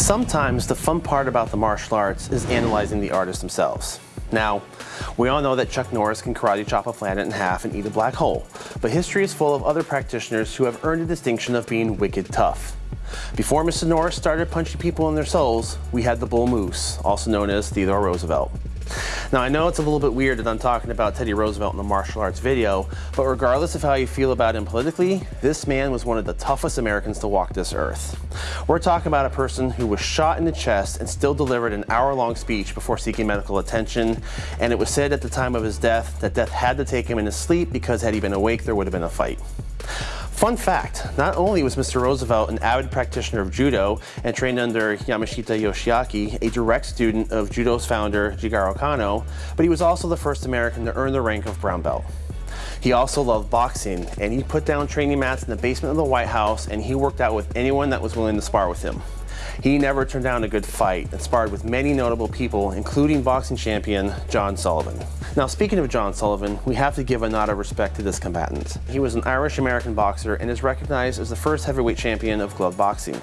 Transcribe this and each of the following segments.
Sometimes the fun part about the martial arts is analyzing the artists themselves. Now, we all know that Chuck Norris can karate chop a planet in half and eat a black hole, but history is full of other practitioners who have earned the distinction of being wicked tough. Before Mr. Norris started punching people in their souls, we had the Bull Moose, also known as Theodore Roosevelt. Now I know it's a little bit weird that I'm talking about Teddy Roosevelt in the martial arts video, but regardless of how you feel about him politically, this man was one of the toughest Americans to walk this earth. We're talking about a person who was shot in the chest and still delivered an hour-long speech before seeking medical attention, and it was said at the time of his death that death had to take him in his sleep because had he been awake there would have been a fight. Fun fact, not only was Mr. Roosevelt an avid practitioner of judo and trained under Yamashita Yoshiaki, a direct student of judo's founder Jigoro Kano, but he was also the first American to earn the rank of brown belt. He also loved boxing, and he put down training mats in the basement of the White House, and he worked out with anyone that was willing to spar with him. He never turned down a good fight and sparred with many notable people, including boxing champion John Sullivan. Now, speaking of John Sullivan, we have to give a nod of respect to this combatant. He was an Irish-American boxer and is recognized as the first heavyweight champion of glove boxing.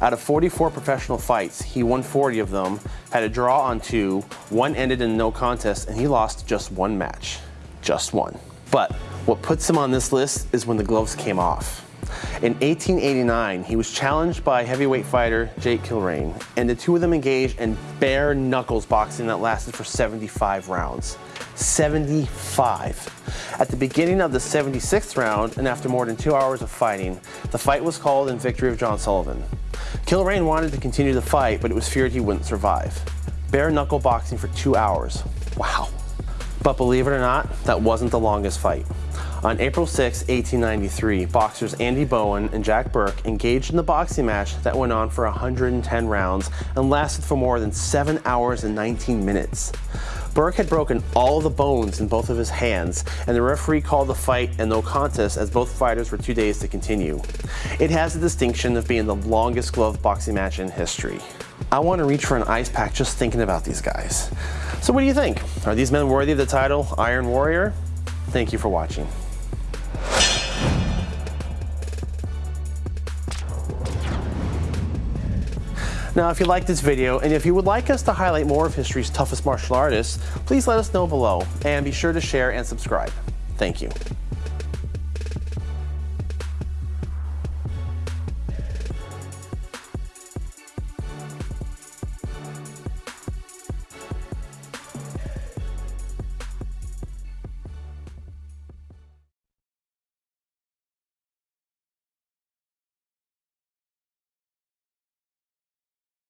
Out of 44 professional fights, he won 40 of them, had a draw on two, one ended in no contest, and he lost just one match. Just one. But what puts him on this list is when the gloves came off. In 1889, he was challenged by heavyweight fighter Jake Kilrain, and the two of them engaged in bare knuckles boxing that lasted for 75 rounds. 75. At the beginning of the 76th round, and after more than two hours of fighting, the fight was called in victory of John Sullivan. Kilrain wanted to continue the fight, but it was feared he wouldn't survive. Bare knuckle boxing for two hours. Wow. But believe it or not, that wasn't the longest fight. On April 6, 1893, boxers Andy Bowen and Jack Burke engaged in the boxing match that went on for 110 rounds and lasted for more than 7 hours and 19 minutes. Burke had broken all the bones in both of his hands, and the referee called the fight a no contest as both fighters were two days to continue. It has the distinction of being the longest glove boxing match in history. I want to reach for an ice pack just thinking about these guys. So what do you think? Are these men worthy of the title Iron Warrior? Thank you for watching. Now, if you like this video, and if you would like us to highlight more of history's toughest martial artists, please let us know below, and be sure to share and subscribe. Thank you.